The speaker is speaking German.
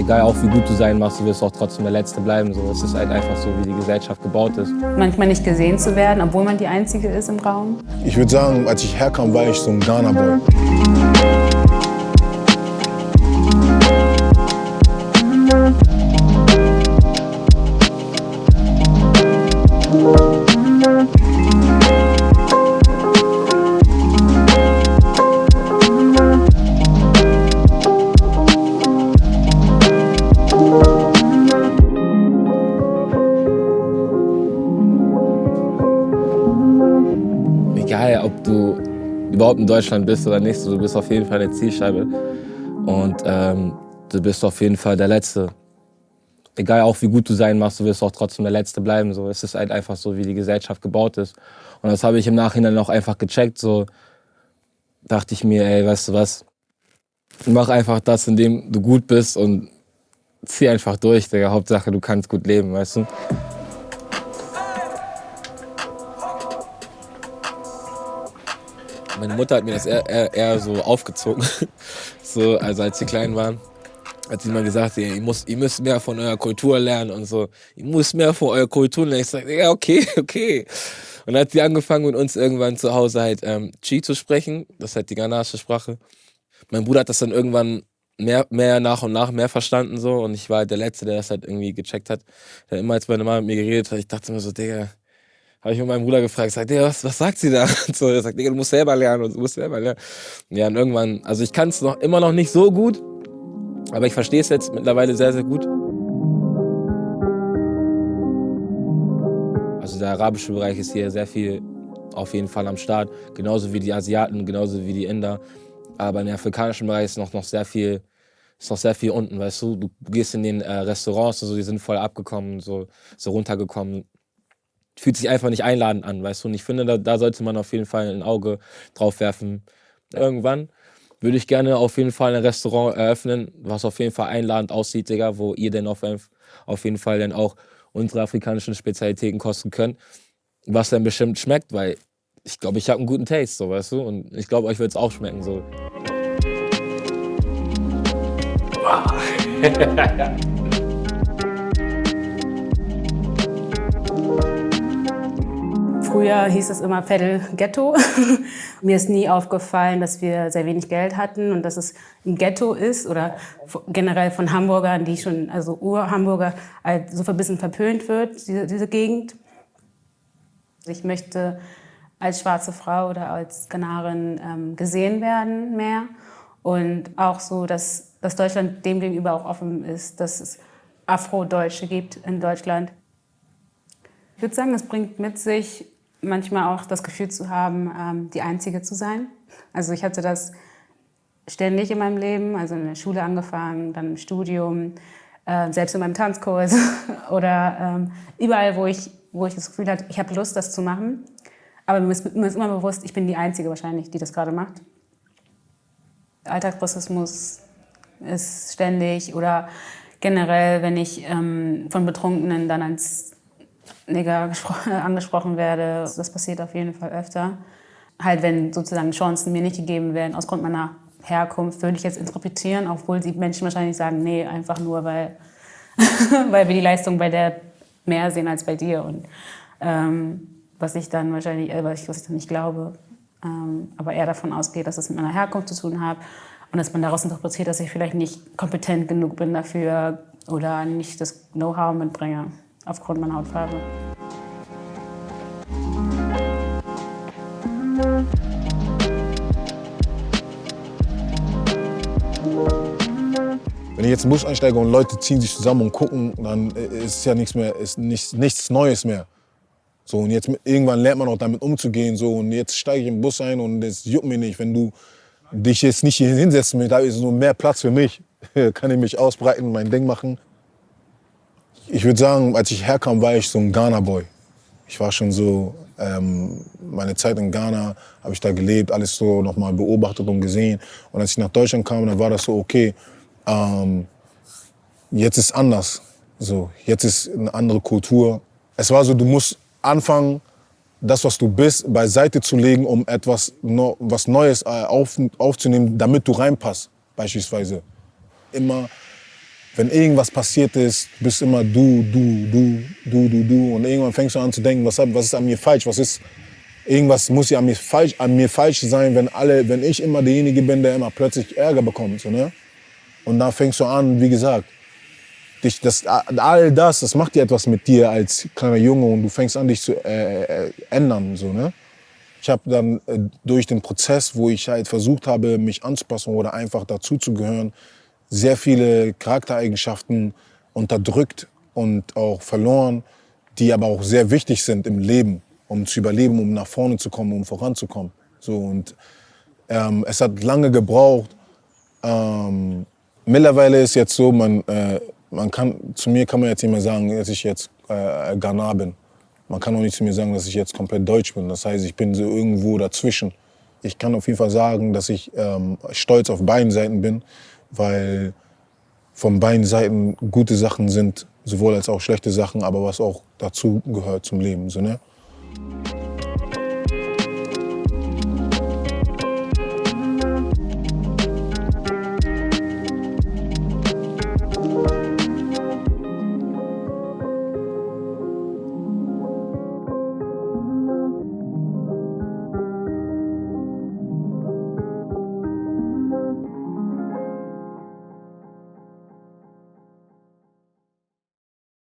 Egal auch wie gut du sein machst, du wirst auch trotzdem der Letzte bleiben. So, es ist halt einfach so, wie die Gesellschaft gebaut ist. Manchmal nicht gesehen zu werden, obwohl man die Einzige ist im Raum. Ich würde sagen, als ich herkam, war ich so ein Ghana-Boy. Egal, ob du überhaupt in Deutschland bist oder nicht, du bist auf jeden Fall eine Zielscheibe. Und ähm, du bist auf jeden Fall der Letzte. Egal auch wie gut du sein machst, du wirst auch trotzdem der Letzte bleiben. So, es ist halt einfach so, wie die Gesellschaft gebaut ist. Und das habe ich im Nachhinein auch einfach gecheckt. So dachte ich mir, ey, weißt du was? Mach einfach das, in dem du gut bist und zieh einfach durch, Digga. Hauptsache, du kannst gut leben, weißt du? Meine Mutter hat mir das eher, eher, eher so aufgezogen. so, also als sie klein waren, hat sie mal gesagt, ihr, ihr, müsst, ihr müsst mehr von eurer Kultur lernen und so. Ihr müsst mehr von eurer Kultur lernen. Ich sage, ja, okay, okay. Und dann hat sie angefangen, mit uns irgendwann zu Hause halt ähm, Chi zu sprechen. Das ist halt die ghanaische Sprache. Mein Bruder hat das dann irgendwann mehr, mehr nach und nach mehr verstanden so und ich war halt der Letzte, der das halt irgendwie gecheckt hat. Der immer als meine Mama mit mir geredet hat, ich dachte mir so, Digga, habe ich mit meinem Bruder gefragt, sagt, Digga, was, was sagt sie da? Und so, er sagt, du musst selber lernen und du musst selber lernen. Ja, und irgendwann, also ich kann es noch immer noch nicht so gut, aber ich verstehe es jetzt mittlerweile sehr, sehr gut. Also der arabische Bereich ist hier sehr viel auf jeden Fall am Start, genauso wie die Asiaten, genauso wie die Inder. Aber im afrikanischen Bereich ist noch, noch sehr viel ist noch sehr viel unten, weißt du. Du gehst in den äh, Restaurants und so, die sind voll abgekommen, so, so runtergekommen. Fühlt sich einfach nicht einladend an, weißt du. Und ich finde, da, da sollte man auf jeden Fall ein Auge drauf werfen. Irgendwann würde ich gerne auf jeden Fall ein Restaurant eröffnen, was auf jeden Fall einladend aussieht, Digga, wo ihr dann auf, auf jeden Fall dann auch unsere afrikanischen Spezialitäten kosten könnt. Was dann bestimmt schmeckt, weil ich glaube, ich habe einen guten Taste, so, weißt du. Und ich glaube, euch wird es auch schmecken, so. Früher hieß es immer Vettel Ghetto. Mir ist nie aufgefallen, dass wir sehr wenig Geld hatten und dass es ein Ghetto ist oder generell von Hamburgern, die schon, also Ur-Hamburger, halt so ein bisschen verpönt wird, diese, diese Gegend. Ich möchte als schwarze Frau oder als Skanarin ähm, gesehen werden mehr und auch so, dass, dass Deutschland dem gegenüber auch offen ist, dass es Afrodeutsche gibt in Deutschland. Ich würde sagen, es bringt mit sich, manchmal auch das Gefühl zu haben, ähm, die Einzige zu sein. Also ich hatte das ständig in meinem Leben, also in der Schule angefangen, dann im Studium, äh, selbst in meinem Tanzkurs oder ähm, überall, wo ich, wo ich das Gefühl hatte, ich habe Lust, das zu machen. Aber mir ist, mir ist immer bewusst, ich bin die Einzige wahrscheinlich, die das gerade macht. Alltagsrassismus ist ständig oder generell, wenn ich ähm, von Betrunkenen dann als Nigger angesprochen werde. Das passiert auf jeden Fall öfter. Halt, wenn sozusagen Chancen mir nicht gegeben werden, aus Grund meiner Herkunft, würde ich jetzt interpretieren, obwohl die Menschen wahrscheinlich sagen, nee, einfach nur, weil, weil wir die Leistung bei der mehr sehen als bei dir. Und ähm, was ich dann wahrscheinlich, äh, was, ich, was ich dann nicht glaube, ähm, aber eher davon ausgeht, dass es mit meiner Herkunft zu tun hat und dass man daraus interpretiert, dass ich vielleicht nicht kompetent genug bin dafür oder nicht das Know-how mitbringe aufgrund meiner Hautfarbe. Wenn ich jetzt den Bus einsteige und Leute ziehen sich zusammen und gucken, dann ist ja nichts mehr, ist nichts, nichts Neues mehr. So, und jetzt irgendwann lernt man auch damit umzugehen. So, und jetzt steige ich im Bus ein und es juckt mir nicht. Wenn du dich jetzt nicht hier hinsetzen willst, da ist nur mehr Platz für mich. Kann ich mich ausbreiten, mein Ding machen. Ich würde sagen, als ich herkam, war ich so ein Ghana-Boy. Ich war schon so, ähm, meine Zeit in Ghana habe ich da gelebt, alles so nochmal beobachtet und gesehen. Und als ich nach Deutschland kam, dann war das so, okay, ähm, jetzt ist anders. So, jetzt ist eine andere Kultur. Es war so, du musst anfangen, das, was du bist, beiseite zu legen, um etwas no, was Neues äh, auf, aufzunehmen, damit du reinpasst, beispielsweise. Immer wenn irgendwas passiert ist, bist immer du, du, du, du, du, du. Und irgendwann fängst du an zu denken, was, was ist an mir falsch? Was ist, irgendwas muss ja an mir falsch, an mir falsch sein, wenn alle, wenn ich immer derjenige bin, der immer plötzlich Ärger bekommt, so, ne? Und da fängst du an, wie gesagt, dich, das, all das, das macht dir etwas mit dir als kleiner Junge und du fängst an, dich zu äh, äh, ändern, so, ne? Ich habe dann äh, durch den Prozess, wo ich halt versucht habe, mich anzupassen oder einfach dazuzugehören, sehr viele Charaktereigenschaften unterdrückt und auch verloren, die aber auch sehr wichtig sind im Leben, um zu überleben, um nach vorne zu kommen, um voranzukommen. So, und ähm, es hat lange gebraucht. Ähm, mittlerweile ist jetzt so, man, äh, man kann, zu mir kann man jetzt nicht mehr sagen, dass ich jetzt äh, Ghana bin. Man kann auch nicht zu mir sagen, dass ich jetzt komplett deutsch bin. Das heißt, ich bin so irgendwo dazwischen. Ich kann auf jeden Fall sagen, dass ich ähm, stolz auf beiden Seiten bin weil von beiden Seiten gute Sachen sind, sowohl als auch schlechte Sachen, aber was auch dazu gehört zum Leben. So, ne?